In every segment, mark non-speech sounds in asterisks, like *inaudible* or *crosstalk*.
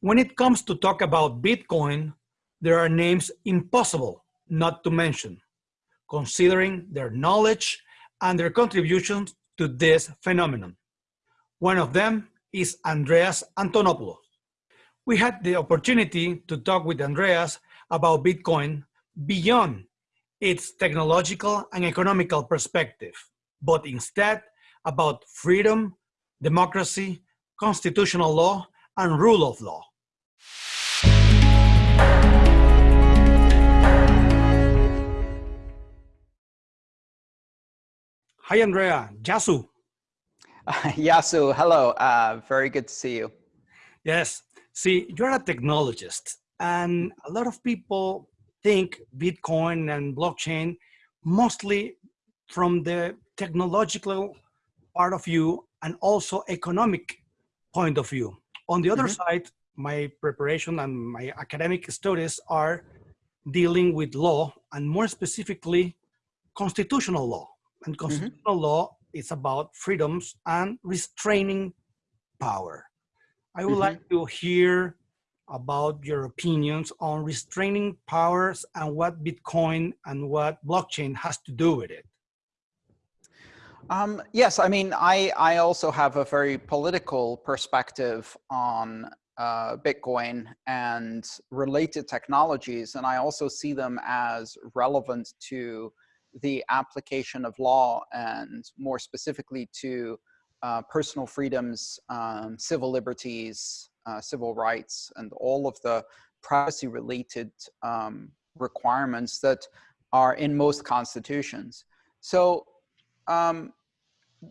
When it comes to talk about Bitcoin, there are names impossible not to mention, considering their knowledge and their contributions to this phenomenon. One of them is Andreas Antonopoulos. We had the opportunity to talk with Andreas about Bitcoin beyond its technological and economical perspective, but instead about freedom, democracy, constitutional law, and rule of law. Hi, Andrea. Yasu. Uh, *laughs* Yasu, hello. Uh, very good to see you. Yes. See, you're a technologist, and a lot of people think Bitcoin and blockchain mostly from the technological part of view and also economic point of view. On the other mm -hmm. side, my preparation and my academic studies are dealing with law and more specifically constitutional law. And mm-hmm. constitutional mm -hmm. law is about freedoms and restraining power. I would mm -hmm. like to hear about your opinions on restraining powers and what Bitcoin and what blockchain has to do with it. Um, yes, I mean, I, I also have a very political perspective on uh, Bitcoin and related technologies, and I also see them as relevant to the application of law and more specifically to uh, personal freedoms, um, civil liberties, uh, civil rights, and all of the privacy related um, requirements that are in most constitutions. So um,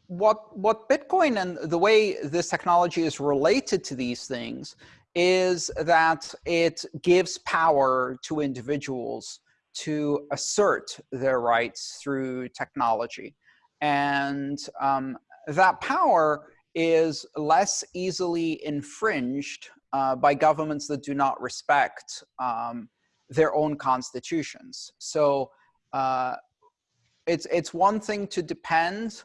what what Bitcoin and the way this technology is related to these things is that it gives power to individuals to assert their rights through technology. And um, that power is less easily infringed uh, by governments that do not respect um, their own constitutions. So uh, it's, it's one thing to depend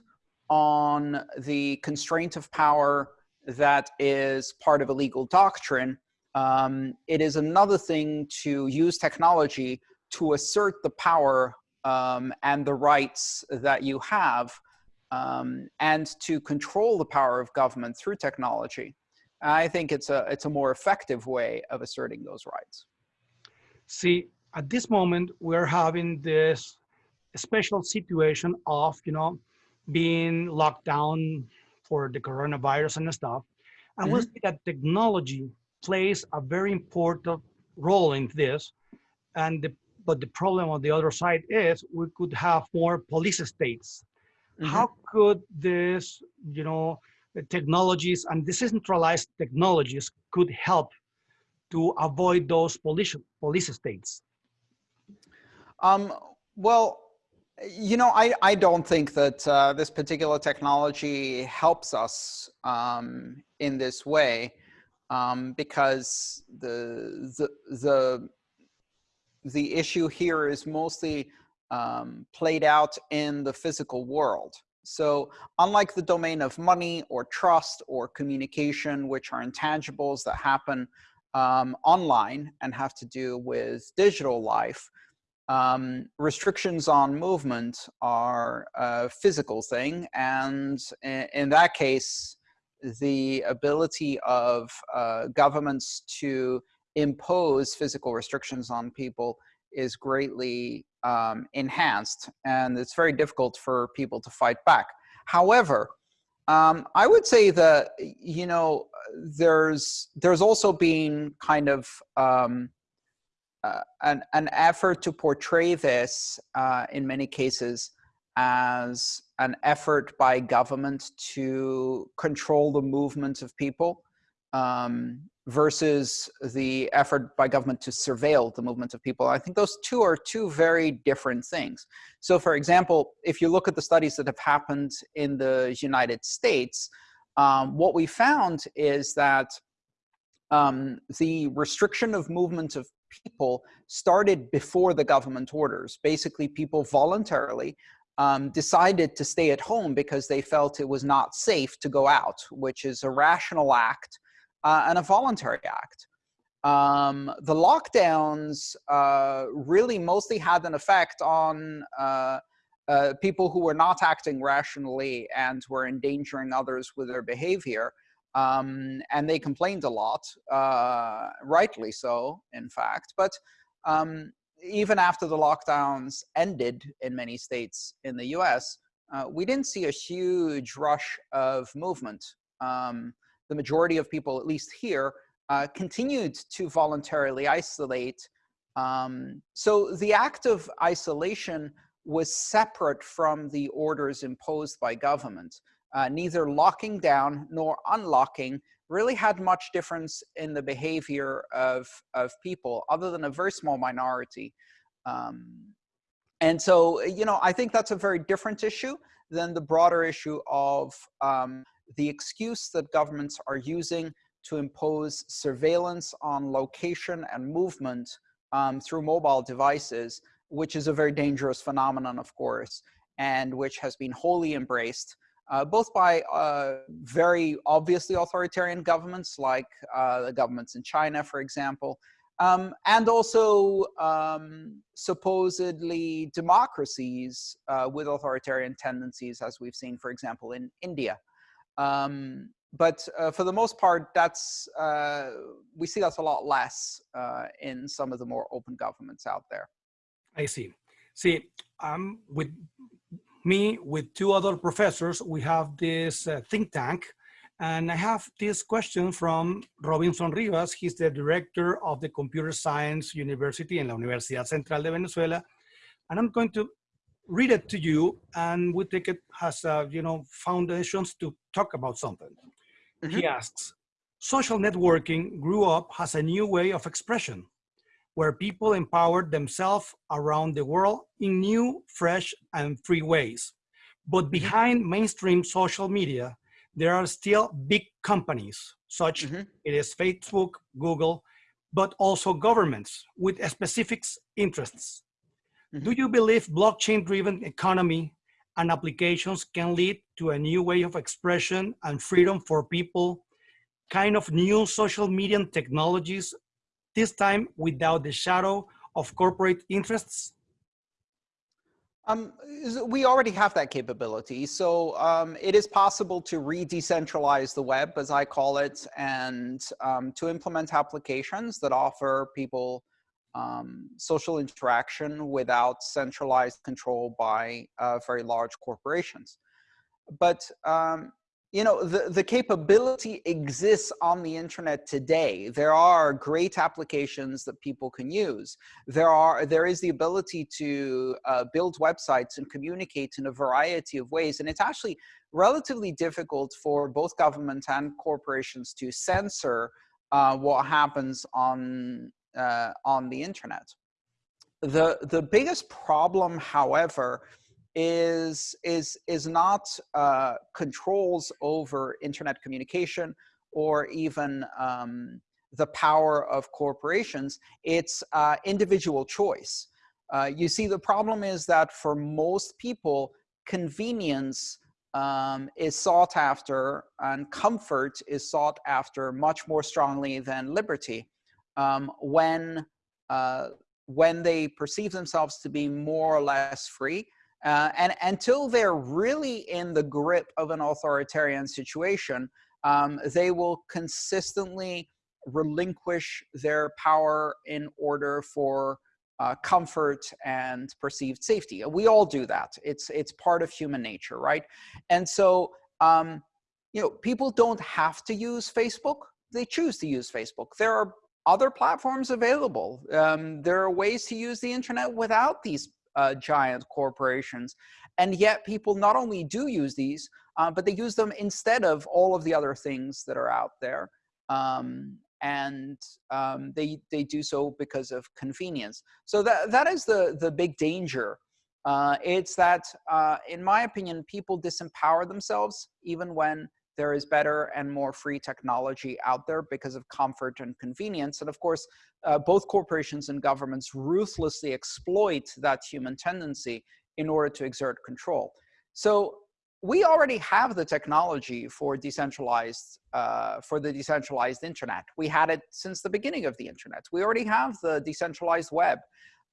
on the constraint of power that is part of a legal doctrine. Um, it is another thing to use technology to assert the power um, and the rights that you have um, and to control the power of government through technology. I think it's a, it's a more effective way of asserting those rights. See, at this moment, we're having this special situation of, you know, being locked down for the coronavirus and stuff. And mm -hmm. we see that technology plays a very important role in this. And the, but the problem on the other side is we could have more police states. Mm -hmm. How could this, you know, technologies and decentralized technologies could help to avoid those police, police states? Um, well, you know, I, I don't think that uh, this particular technology helps us um, in this way um, because the, the, the, the issue here is mostly um, played out in the physical world. So unlike the domain of money or trust or communication, which are intangibles that happen um, online and have to do with digital life, um, restrictions on movement are a physical thing, and in, that case, the ability of uh, governments to impose physical restrictions on people is greatly um, enhanced, and it's very difficult for people to fight back. However, um, I would say that you know there's there's also been kind of um, uh, an, an effort to portray this uh, in many cases as an effort by government to control the movement of people um, versus the effort by government to surveil the movement of people. I think those two are two very different things. So for example, if you look at the studies that have happened in the United States, um, what we found is that um, the restriction of movement of people started before the government orders. Basically, people voluntarily um, decided to stay at home because they felt it was not safe to go out, which is a rational act uh, and a voluntary act. um, the lockdowns uh, really mostly had an effect on uh, uh, people who were not acting rationally and were endangering others with their behavior. Um, and they complained a lot, uh, rightly so, in fact. But um, even after the lockdowns ended in many states in the US, uh, we didn't see a huge rush of movement. Um, the majority of people, at least here, uh, continued to voluntarily isolate. Um, so the act of isolation was separate from the orders imposed by government. Uh, neither locking down nor unlocking really had much difference in the behavior of, of people other than a very small minority. Um, and so, you know, I think that's a very different issue than the broader issue of um, the excuse that governments are using to impose surveillance on location and movement um, through mobile devices, which is a very dangerous phenomenon, of course, and which has been wholly embraced uh, both by uh, very obviously authoritarian governments like uh, the governments in China, for example, um, and also um, supposedly democracies uh, with authoritarian tendencies, as we've seen, for example, in India. Um, but uh, for the most part, that's uh, we see that's a lot less in some of the more open governments out there. I see. See, um, with me, with two other professors, we have this uh, think tank, and I have this question from Robinson Rivas. He's the director of the Computer Science University in la Universidad Central de Venezuela, and I'm going to read it to you, and we take it as uh, you know foundations to talk about something. Mm -hmm. He asks, social networking grew up as a new way of expression, where people empowered themselves around the world in new, fresh, and free ways. But mm-hmm. behind mainstream social media, there are still big companies, such mm -hmm. it is Facebook, Google, but also governments with specific interests. Mm -hmm. Do you believe blockchain-driven economy and applications can lead to a new way of expression and freedom for people, kind of new social media technologies, this time without the shadow of corporate interests? Um, we already have that capability. So um, it is possible to re-decentralize the web, as I call it, and um, to implement applications that offer people um, social interaction without centralized control by uh, very large corporations. But um, you know, the, the capability exists on the internet today. There are great applications that people can use. There are there is the ability to uh, build websites and communicate in a variety of ways. And it's actually relatively difficult for both government and corporations to censor uh, what happens on uh, on the internet. The, the biggest problem, however, is, is, is not uh, controls over internet communication or even um, the power of corporations, it's uh, individual choice. Uh, you see, the problem is that for most people, convenience um, is sought after and comfort is sought after much more strongly than liberty um, when, uh, when they perceive themselves to be more or less free. Uh, and until they're really in the grip of an authoritarian situation, um, they will consistently relinquish their power in order for uh, comfort and perceived safety. We all do that. It's, it's part of human nature, right? And so, um, you know, people don't have to use Facebook. They choose to use Facebook. There are other platforms available. Um, there are ways to use the internet without these uh, giant corporations. And yet people not only do use these, uh, but they use them instead of all of the other things that are out there. Um, and um, they, they do so because of convenience. So that, that is the, the big danger. Uh, it's that, uh, in my opinion, people disempower themselves even when there is better and more free technology out there because of comfort and convenience. And of course, uh, both corporations and governments ruthlessly exploit that human tendency in order to exert control. So we already have the technology for decentralized uh, for the decentralized internet. We had it since the beginning of the internet. We already have the decentralized web.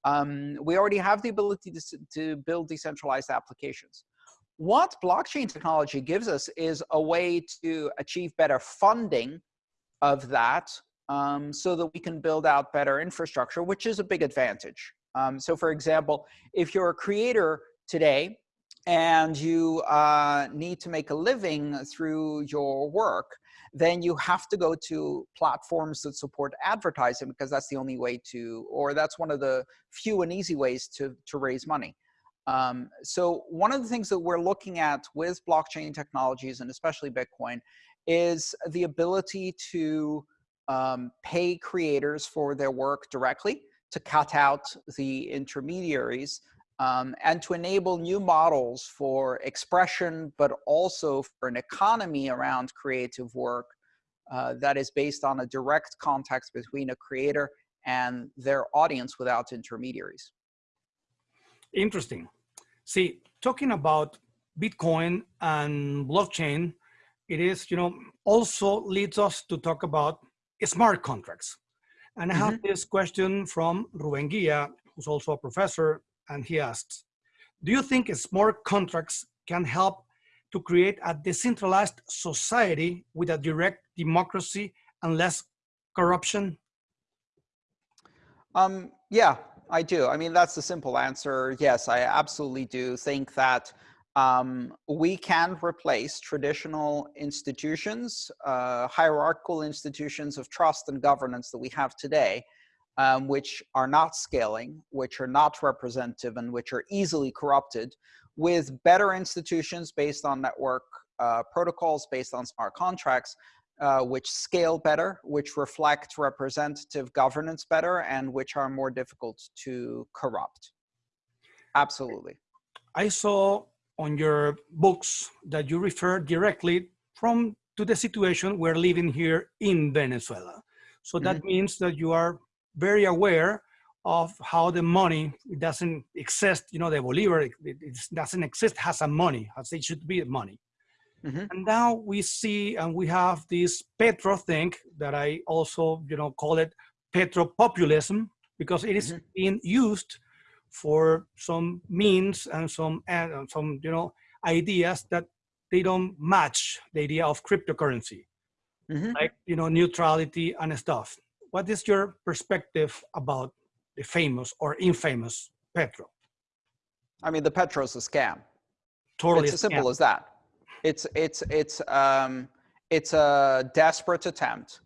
Um, we already have the ability to, to build decentralized applications. What blockchain technology gives us is a way to achieve better funding of that um, so that we can build out better infrastructure, which is a big advantage. Um, so for example, if you're a creator today and you uh, need to make a living through your work, then you have to go to platforms that support advertising because that's the only way to, or that's one of the few and easy ways to, to raise money. Um, so one of the things that we're looking at with blockchain technologies and especially Bitcoin is the ability to um, pay creators for their work directly to cut out the intermediaries um, and to enable new models for expression, but also for an economy around creative work uh, that is based on a direct context between a creator and their audience without intermediaries. Interesting. See, talking about Bitcoin and blockchain, it is, you know, also leads us to talk about smart contracts. And I have mm -hmm. this question from Ruben Guia, who's also a professor and he asks, do you think smart contracts can help to create a decentralized society with a direct democracy and less corruption? Um, yeah, I do. I mean, that's the simple answer. Yes, I absolutely do think that um, we can replace traditional institutions, uh, hierarchical institutions of trust and governance that we have today um, which are not scaling, which are not representative, and which are easily corrupted, with better institutions based on network uh, protocols, based on smart contracts, uh, which scale better, which reflect representative governance better, and which are more difficult to corrupt. Absolutely. I saw on your books that you refer directly from to the situation we're living here in Venezuela. So that mm -hmm. means that you are very aware of how the money doesn't exist, you know, the Bolivar, it, it doesn't exist, has a money, as it should be money. Mm -hmm. And now we see and we have this Petro thing that I also, you know, call it Petro populism because it is mm -hmm. being used for some means and some, some, you know, ideas that they don't match the idea of cryptocurrency, mm -hmm. like, you know, neutrality and stuff what is your perspective about the famous or infamous Petro? I mean, the Petro is a scam. Totally, it's as simple as that. It's it's it's um it's a desperate attempt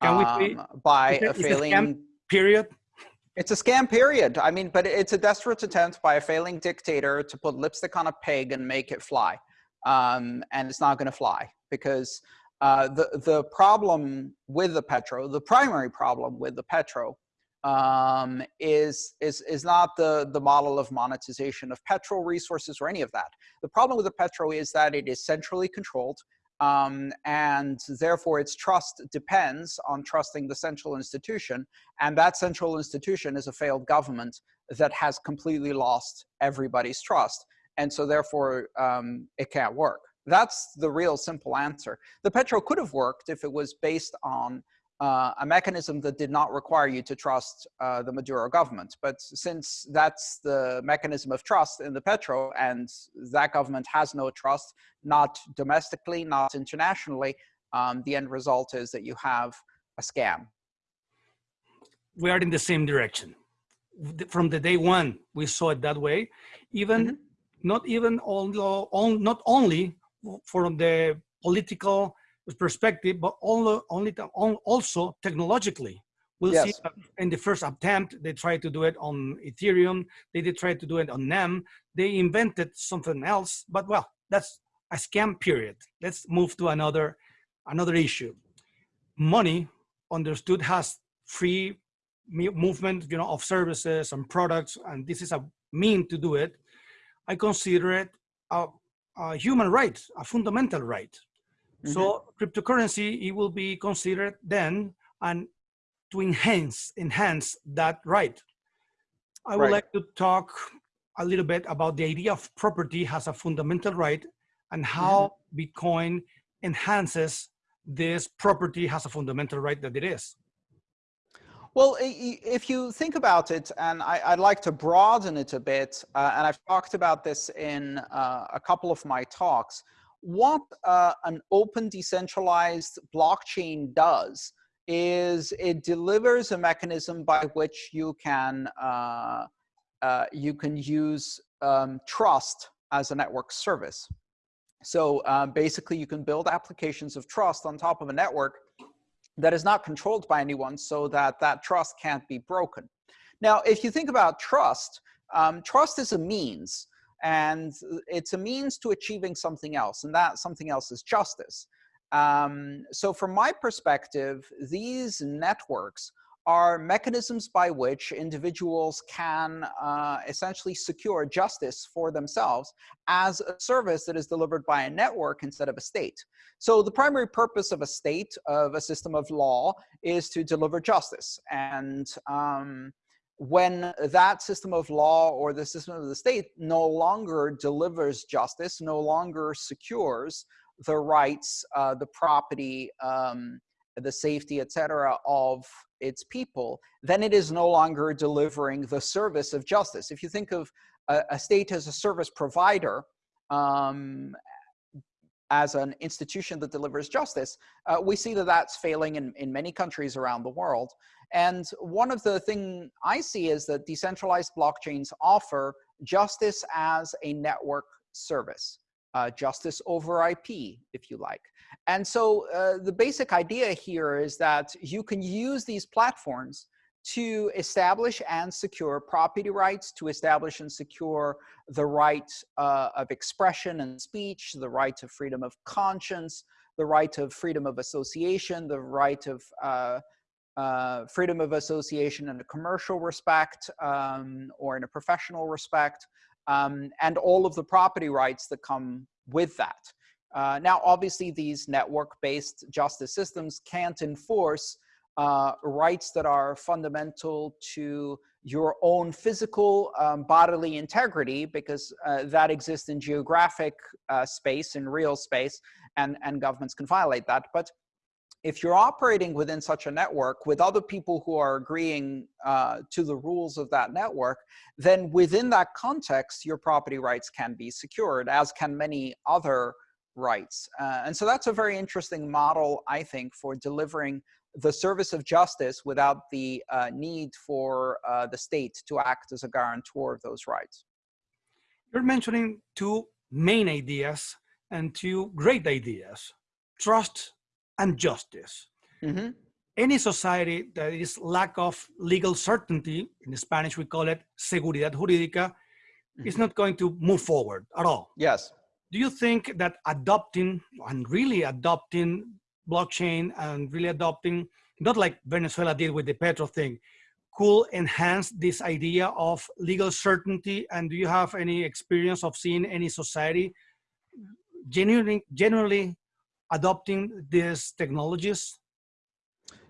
um, by a failing period. It's a scam period. I mean, but it's a desperate attempt by a failing dictator to put lipstick on a pig and make it fly. Um, and it's not going to fly because uh, the, the problem with the Petro, the primary problem with the Petro um, is, is, is not the, the model of monetization of petrol resources or any of that. The problem with the Petro is that it is centrally controlled um, and therefore its trust depends on trusting the central institution. And that central institution is a failed government that has completely lost everybody's trust. And so therefore um, it can't work. That's the real simple answer. The Petro could have worked if it was based on uh, a mechanism that did not require you to trust uh, the Maduro government. But since that's the mechanism of trust in the Petro and that government has no trust, not domestically, not internationally, um, the end result is that you have a scam. We are in the same direction. From the day one, we saw it that way. Even, mm -hmm. not even, although, on, not only from the political perspective, but only, only also technologically. We'll yes. see in the first attempt, they tried to do it on Ethereum. They did try to do it on NEM. They invented something else, but well, that's a scam period. Let's move to another, another issue. Money understood has free movement, you know, of services and products, and this is a mean to do it. I consider it a a human right, a fundamental right. Mm -hmm. So cryptocurrency, it will be considered then and to enhance, enhance that right. I would right. like to talk a little bit about the idea of property as a fundamental right and how Bitcoin enhances this property has a fundamental right that it is. Well, if you think about it, and I, would like to broaden it a bit, uh, and I've talked about this in uh, a couple of my talks, what uh, an open decentralized blockchain does is it delivers a mechanism by which you can uh, uh, you can use um, trust as a network service. So uh, basically, you can build applications of trust on top of a network that is not controlled by anyone so that that trust can't be broken. Now, if you think about trust, um, trust is a means and it's a means to achieving something else and that something else is justice. Um, so from my perspective, these networks are mechanisms by which individuals can uh, essentially secure justice for themselves as a service that is delivered by a network instead of a state. So the primary purpose of a state, of a system of law, is to deliver justice. And um, when that system of law or the system of the state no longer delivers justice, no longer secures the rights, uh, the property, um, the safety, etc., of its people, then it is no longer delivering the service of justice. If you think of a, a state as a service provider, um, as an institution that delivers justice, uh, we see that that's failing in, in many countries around the world. And one of the thing I see is that decentralized blockchains offer justice as a network service uh, justice over IP, if you like. And so uh, the basic idea here is that you can use these platforms to establish and secure property rights, to establish and secure the right uh, of expression and speech, the right to freedom of conscience, the right of freedom of association, the right of uh, uh, freedom of association in a commercial respect um, or in a professional respect, um, and all of the property rights that come with that. Uh, now, obviously, these network-based justice systems can't enforce uh, rights that are fundamental to your own physical um, bodily integrity because uh, that exists in geographic uh, space, in real space, and, and governments can violate that. But if you're operating within such a network with other people who are agreeing uh, to the rules of that network, then within that context, your property rights can be secured, as can many other rights. Uh, and so that's a very interesting model, I think, for delivering the service of justice without the uh, need for uh, the state to act as a guarantor of those rights. You're mentioning two main ideas and two great ideas, trust and justice. Mm -hmm. Any society that is lack of legal certainty, in Spanish we call it seguridad jurídica, mm -hmm. is not going to move forward at all. Yes. Do you think that adopting and really adopting blockchain and really adopting, not like Venezuela did with the Petro thing, could enhance this idea of legal certainty? And do you have any experience of seeing any society genuinely, generally adopting these technologies?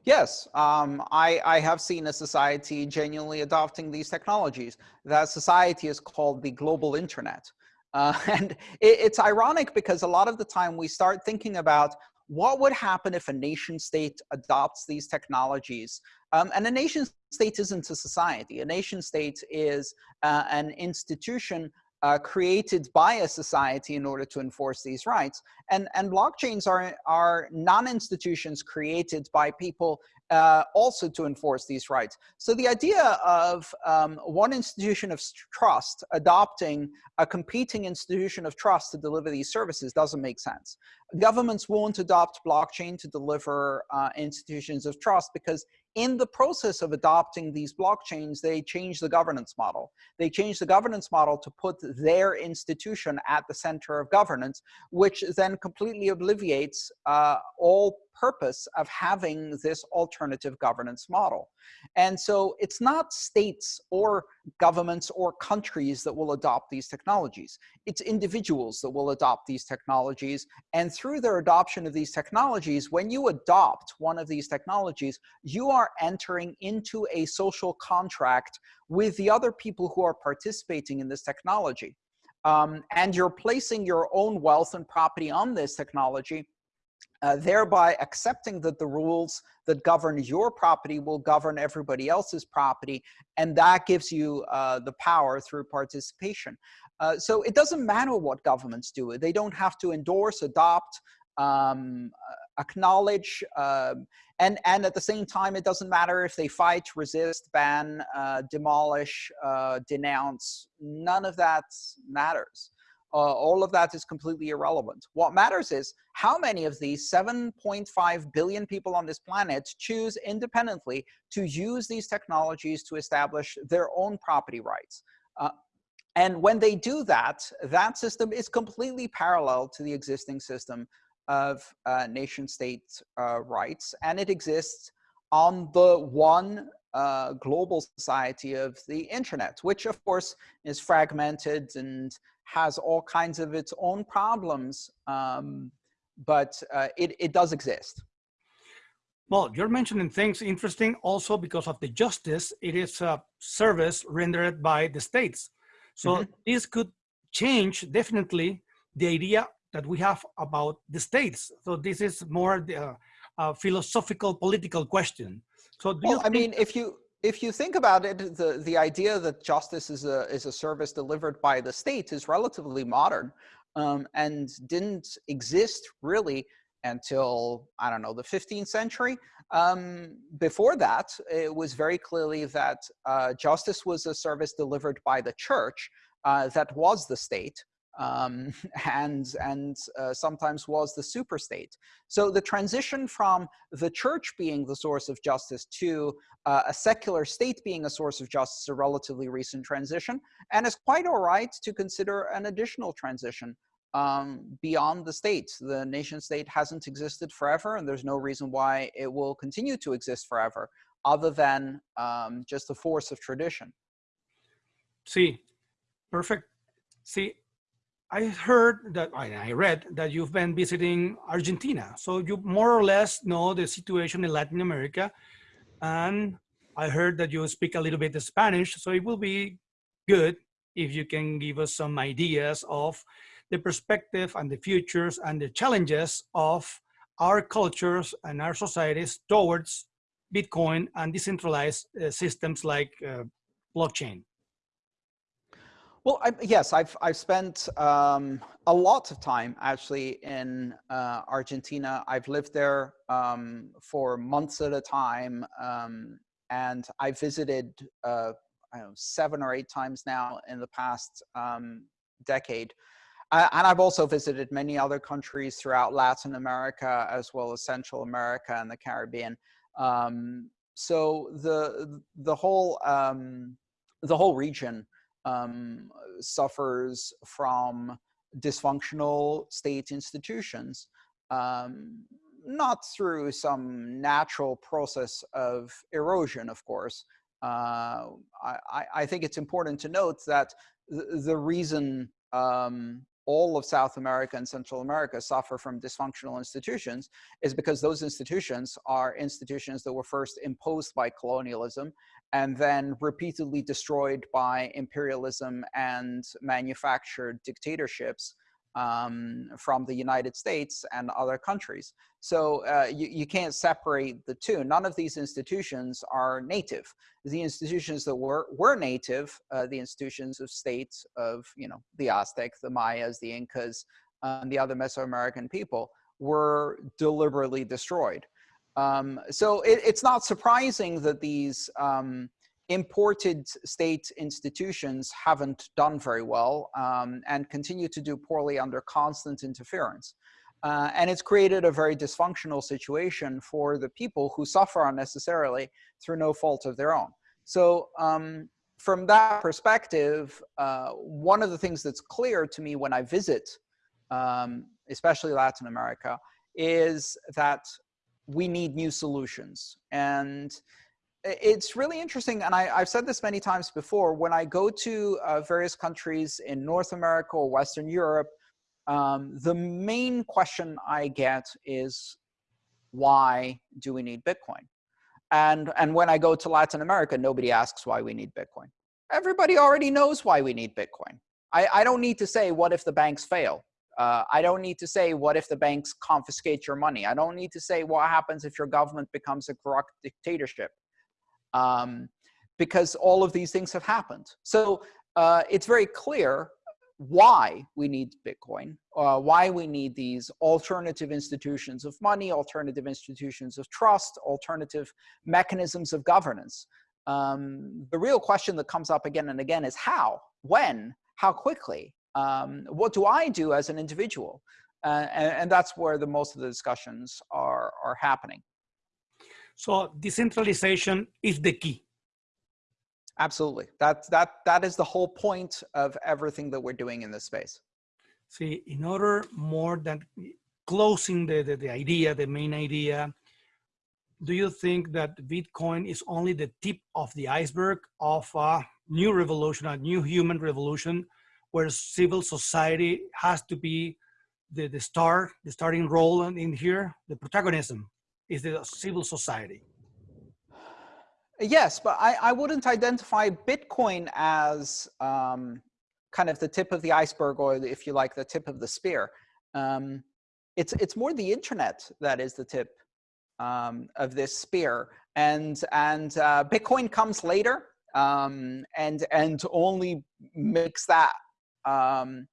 Yes, um, I, I have seen a society genuinely adopting these technologies. That society is called the global internet. Uh, *laughs* and it, it's ironic because a lot of the time we start thinking about what would happen if a nation state adopts these technologies? Um, and a nation state isn't a society. A nation state is uh, an institution uh, created by a society in order to enforce these rights. And, and blockchains are, are non-institutions created by people uh, also to enforce these rights. So the idea of um, one institution of trust adopting a competing institution of trust to deliver these services doesn't make sense. Governments won't adopt blockchain to deliver uh, institutions of trust because in the process of adopting these blockchains, they change the governance model. They change the governance model to put their institution at the center of governance, which then completely obliviates uh, all purpose of having this alternative governance model. And so it's not states or governments or countries that will adopt these technologies. It's individuals that will adopt these technologies. And through their adoption of these technologies, when you adopt one of these technologies, you are entering into a social contract with the other people who are participating in this technology. um, and you're placing your own wealth and property on this technology, uh, thereby accepting that the rules that govern your property will govern everybody else's property, and that gives you uh, the power through participation. Uh, so it doesn't matter what governments do. They don't have to endorse, adopt, um, acknowledge, uh, and, and at the same time, it doesn't matter if they fight, resist, ban, uh, demolish, uh, denounce, none of that matters. Uh, all of that is completely irrelevant. What matters is how many of these 7.5 billion people on this planet choose independently to use these technologies to establish their own property rights. Uh, and when they do that, that system is completely parallel to the existing system of uh, nation state uh, rights. And it exists on the one uh, global society of the internet, which of course is fragmented and has all kinds of its own problems, um, but uh, it, it does exist. Well, you're mentioning things interesting also because of the justice. It is a service rendered by the states. So mm -hmm. this could change definitely the idea that we have about the states. So this is more the uh, philosophical political question. So well, I mean, if you if you think about it, the the idea that justice is a is a service delivered by the state is relatively modern, um, and didn't exist really until I don't know the 15th century. Um, before that, it was very clearly that uh, justice was a service delivered by the church uh, that was the state um, *laughs* and, and uh, sometimes was the superstate. So the transition from the church being the source of justice to uh, a secular state being a source of justice a relatively recent transition, and it's quite all right to consider an additional transition um, beyond the state. The nation state hasn't existed forever, and there's no reason why it will continue to exist forever, other than um, just the force of tradition. See, perfect. See, I heard that, I read that you've been visiting Argentina. So you more or less know the situation in Latin America. And I heard that you speak a little bit of Spanish. So it will be good if you can give us some ideas of the perspective and the futures and the challenges of our cultures and our societies towards Bitcoin and decentralized uh, systems like uh, blockchain. Well, I, yes, I've I've spent um, a lot of time actually in uh, Argentina. I've lived there um, for months at a time, um, and I visited uh, I know seven or eight times now in the past um, decade. Uh, and I've also visited many other countries throughout Latin America as well as Central America and the Caribbean. Um, so the the whole um, the whole region um, suffers from dysfunctional state institutions, um, not through some natural process of erosion, of course. Uh, I, I, think it's important to note that the, reason um, all of South America and Central America suffer from dysfunctional institutions is because those institutions are institutions that were first imposed by colonialism and then repeatedly destroyed by imperialism and manufactured dictatorships um, from the United States and other countries. So uh, you, you can't separate the two. None of these institutions are native. The institutions that were, were native, uh, the institutions of states of, you know, the Aztecs, the Mayas, the Incas, and the other Mesoamerican people were deliberately destroyed. Um, so it, it's not surprising that these um, imported state institutions haven't done very well um, and continue to do poorly under constant interference. Uh, and it's created a very dysfunctional situation for the people who suffer unnecessarily through no fault of their own. So um, from that perspective, uh, one of the things that's clear to me when I visit, um, especially Latin America, is that we need new solutions. And it's really interesting, and I, have said this many times before, when I go to uh, various countries in North America or Western Europe, um, the main question I get is, why do we need Bitcoin? And, and when I go to Latin America, nobody asks why we need Bitcoin. Everybody already knows why we need Bitcoin. I, I don't need to say, what if the banks fail? Uh, I don't need to say, what if the banks confiscate your money? I don't need to say, what happens if your government becomes a corrupt dictatorship? Um, because all of these things have happened. So uh, it's very clear why we need Bitcoin, uh, why we need these alternative institutions of money, alternative institutions of trust, alternative mechanisms of governance. Um, the real question that comes up again and again is how, when, how quickly, um, what do I do as an individual? Uh, and, and, that's where the most of the discussions are, are happening. So decentralization is the key. Absolutely. That, that, that is the whole point of everything that we're doing in this space. See, in order more than closing the, the, the idea, the main idea, do you think that Bitcoin is only the tip of the iceberg of a new revolution, a new human revolution, where civil society has to be the, the star, the starting role in here, the protagonism is the civil society? Yes, but I, I wouldn't identify Bitcoin as um, kind of the tip of the iceberg or if you like the tip of the spear. Um, it's, it's more the internet that is the tip um, of this spear. And, and uh, Bitcoin comes later um, and, and only makes that um,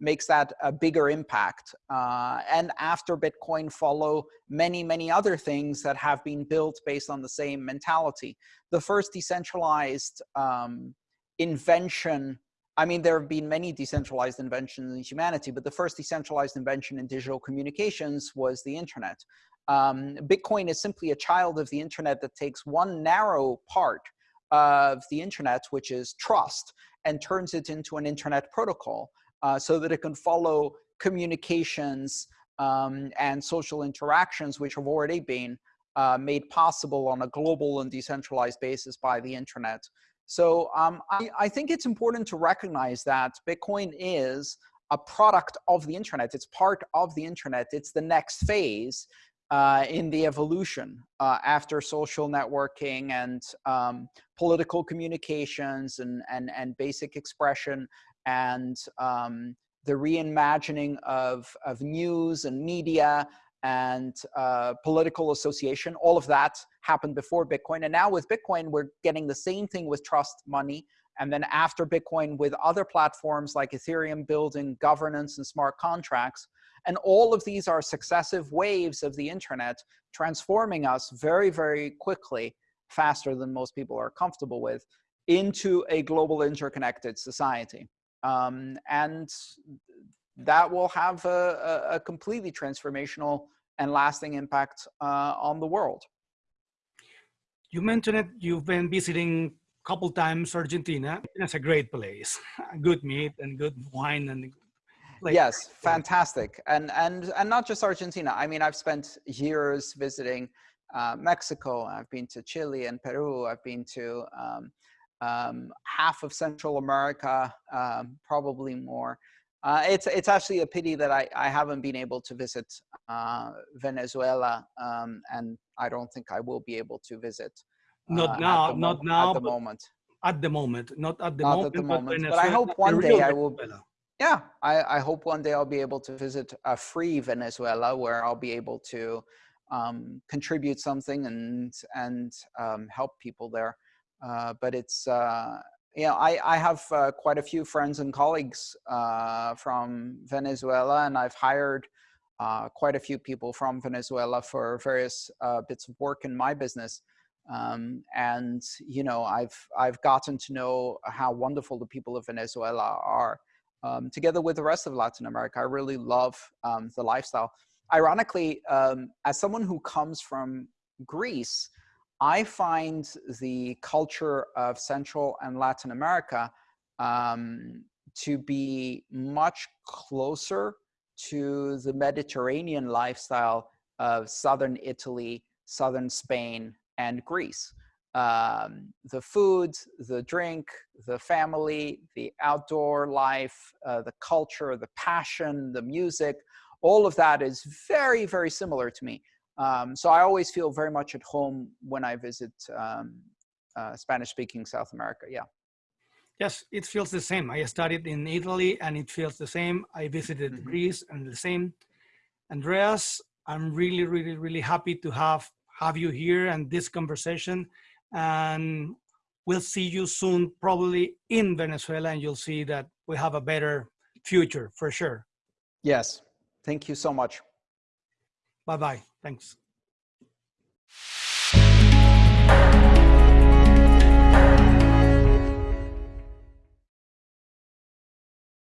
makes that a bigger impact. Uh, and after Bitcoin follow many, many other things that have been built based on the same mentality. The first decentralized um, invention, I mean, there have been many decentralized inventions in humanity, but the first decentralized invention in digital communications was the internet. Um, Bitcoin is simply a child of the internet that takes one narrow part of the internet, which is trust, and turns it into an internet protocol uh, so that it can follow communications um, and social interactions which have already been uh, made possible on a global and decentralized basis by the internet. So um, I, I think it's important to recognize that Bitcoin is a product of the internet. It's part of the internet. It's the next phase uh, in the evolution uh, after social networking and um, political communications and, and, and basic expression and um, the reimagining of, of news and media and uh, political association. All of that happened before Bitcoin. And now with Bitcoin, we're getting the same thing with trust money. And then after Bitcoin with other platforms like Ethereum building governance and smart contracts. And all of these are successive waves of the internet transforming us very, very quickly, faster than most people are comfortable with, into a global interconnected society. Um, and that will have a, a, completely transformational and lasting impact uh, on the world. You mentioned it, you've been visiting a couple times Argentina. It's a great place, *laughs* good meat and good wine and *laughs* like, yes, fantastic. And, and, and not just Argentina. I mean, I've spent years visiting uh, Mexico. I've been to Chile and Peru. I've been to um, um, half of Central America, um, probably more. Uh, it's it's actually a pity that I, I haven't been able to visit uh, Venezuela, um, and I don't think I will be able to visit. Uh, not now, not now. At the moment. At the moment, not at the not moment. At the moment. But, but I hope one day I will. Yeah, I, I hope one day I'll be able to visit a free Venezuela where I'll be able to um, contribute something and and um, help people there. Uh, but it's, uh, I, I have uh, quite a few friends and colleagues uh, from Venezuela, and I've hired uh, quite a few people from Venezuela for various uh, bits of work in my business. Um, and, you know, I've, I've gotten to know how wonderful the people of Venezuela are. Um, together with the rest of Latin America, I really love um, the lifestyle. Ironically, um, as someone who comes from Greece, I find the culture of Central and Latin America um, to be much closer to the Mediterranean lifestyle of Southern Italy, Southern Spain, and Greece. Um, the food, the drink, the family, the outdoor life, uh, the culture, the passion, the music, all of that is very, very similar to me. Um, so I always feel very much at home when I visit um, uh, Spanish-speaking South America. Yeah. Yes, it feels the same. I studied in Italy and it feels the same. I visited Mhm. Greece and the same. Andreas, I'm really, really, really happy to have have you here and this conversation. And we'll see you soon, probably in Venezuela, and you'll see that we have a better future for sure. Yes. Thank you so much. Bye bye. Thanks.